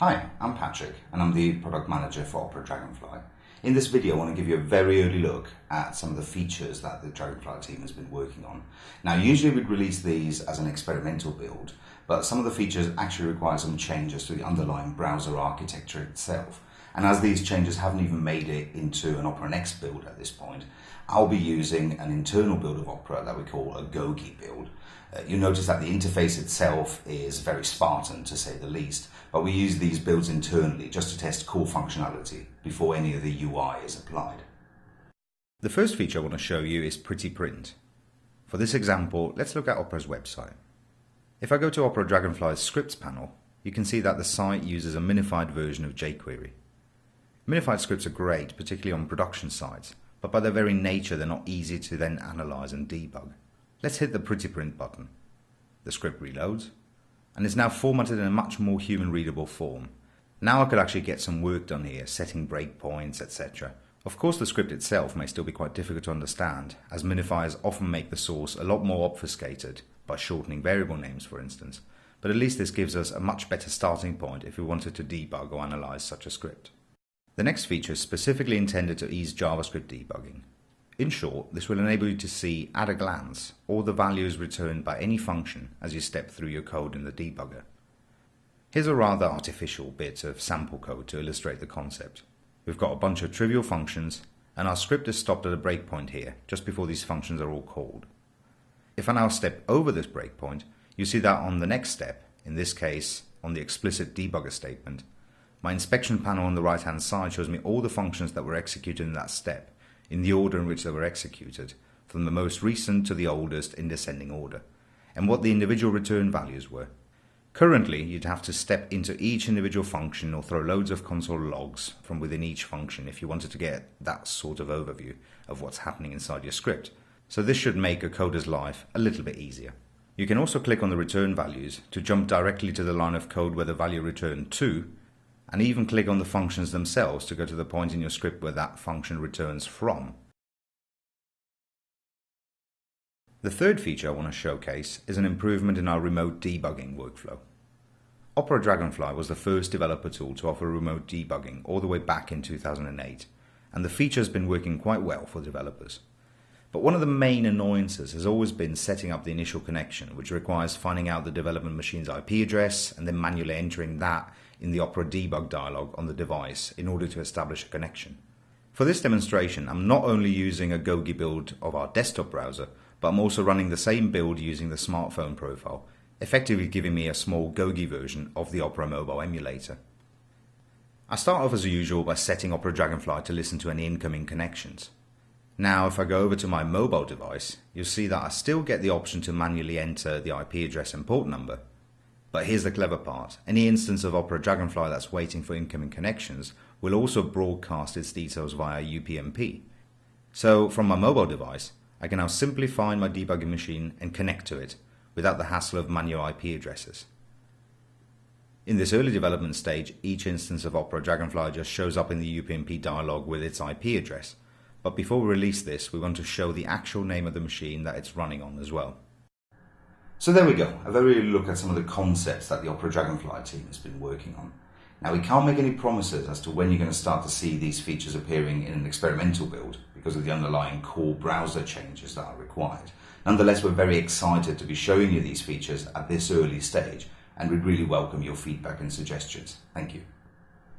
Hi, I'm Patrick and I'm the product manager for Opera Dragonfly. In this video I want to give you a very early look at some of the features that the Dragonfly team has been working on. Now usually we'd release these as an experimental build, but some of the features actually require some changes to the underlying browser architecture itself. And as these changes haven't even made it into an Opera Next build at this point, I'll be using an internal build of Opera that we call a Gogi build. Uh, you'll notice that the interface itself is very Spartan to say the least, but we use these builds internally just to test core functionality before any of the UI is applied. The first feature I want to show you is Pretty Print. For this example, let's look at Opera's website. If I go to Opera Dragonfly's scripts panel, you can see that the site uses a minified version of jQuery. Minified scripts are great, particularly on production sites, but by their very nature they're not easy to then analyze and debug. Let's hit the Pretty Print button. The script reloads, and is now formatted in a much more human readable form. Now I could actually get some work done here, setting breakpoints, etc. Of course the script itself may still be quite difficult to understand, as minifiers often make the source a lot more obfuscated, by shortening variable names for instance, but at least this gives us a much better starting point if we wanted to debug or analyze such a script. The next feature is specifically intended to ease JavaScript debugging. In short, this will enable you to see at a glance all the values returned by any function as you step through your code in the debugger. Here's a rather artificial bit of sample code to illustrate the concept. We've got a bunch of trivial functions and our script is stopped at a breakpoint here just before these functions are all called. If I now step over this breakpoint, you see that on the next step, in this case on the explicit debugger statement, my inspection panel on the right hand side shows me all the functions that were executed in that step, in the order in which they were executed, from the most recent to the oldest in descending order, and what the individual return values were. Currently, you'd have to step into each individual function or throw loads of console logs from within each function if you wanted to get that sort of overview of what's happening inside your script. So this should make a coder's life a little bit easier. You can also click on the return values to jump directly to the line of code where the value returned to and even click on the functions themselves to go to the point in your script where that function returns from. The third feature I want to showcase is an improvement in our remote debugging workflow. Opera Dragonfly was the first developer tool to offer remote debugging all the way back in 2008, and the feature has been working quite well for developers. But one of the main annoyances has always been setting up the initial connection, which requires finding out the development machine's IP address and then manually entering that in the Opera debug dialog on the device in order to establish a connection. For this demonstration, I'm not only using a Gogi build of our desktop browser, but I'm also running the same build using the smartphone profile, effectively giving me a small Gogi version of the Opera mobile emulator. I start off as usual by setting Opera Dragonfly to listen to any incoming connections. Now if I go over to my mobile device, you'll see that I still get the option to manually enter the IP address and port number. But here's the clever part. Any instance of Opera Dragonfly that's waiting for incoming connections will also broadcast its details via UPnP. So from my mobile device, I can now simply find my debugging machine and connect to it without the hassle of manual IP addresses. In this early development stage, each instance of Opera Dragonfly just shows up in the UPnP dialog with its IP address, but before we release this, we want to show the actual name of the machine that it's running on as well. So there we go, a very look at some of the concepts that the Opera Dragonfly team has been working on. Now we can't make any promises as to when you're going to start to see these features appearing in an experimental build because of the underlying core browser changes that are required. Nonetheless, we're very excited to be showing you these features at this early stage and we'd really welcome your feedback and suggestions. Thank you.